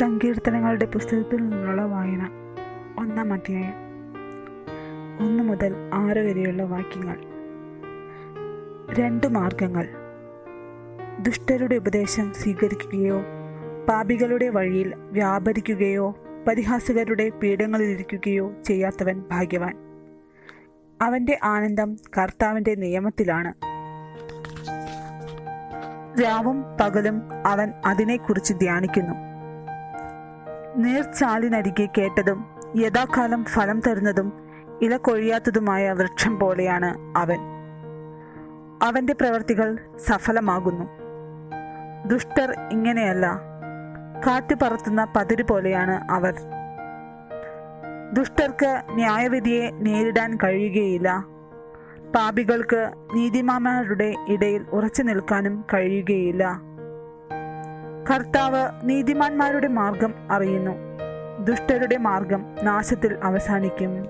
സങ്കീർത്തനങ്ങളുടെ പുസ്തകത്തിൽ നിന്നുള്ള വായന. ഒന്നാം അധ്യായം. ഒന്ന് മുതൽ ആറ് വരെയുള്ള വാക്യങ്ങൾ. രണ്ട് മാർഗങ്ങൾ. ദുഷ്ടരുടെ ഉപദേശം സ്വീകരിക്കുകയോ പാപികളുടെ വഴിയിൽ വ്യാപരിക്കുകയോ പരിഹാസകരുടെ പീഠങ്ങളിലിരിക്കുകയോ ചെയ്യാത്തവൻ ഭാഗ്യവാൻ. അവന്റെ ആനന്ദം കർത്താവിന്റെ നിയമത്തിലാണ്. രാവും പകലും അവൻ അതിനെക്കുറിച്ച് ധ്യാനിക്കുന്നു. നീർച്ചാലിനരികെ കേട്ടതും യഥാകാലം ഫലം തരുന്നതും ഇല കൊഴിയാത്തതുമായ വൃക്ഷം പോലെയാണ് അവൻ. അവന്റെ പ്രവർത്തികൾ സഫലമാകുന്നു. ദുഷ്ടർ ഇങ്ങനെയല്ല കാറ്റ് പറത്തുന്ന പതിര് പോലെയാണ് അവർ. ദുഷ്ടർക്ക് ന്യായവിധിയെ നേരിടാൻ കഴിയുകയില്ല. പാപികൾക്ക് നീതിമാന്മാരുടെ ഇടയിൽ ഉറച്ചു നിൽക്കാനും കഴിയുകയില്ല. കർത്താവ് നീതിമാന്മാരുടെ മാർഗം അറിയുന്നു. ദുഷ്ടരുടെ മാർഗം നാശത്തിൽ അവസാനിക്കും.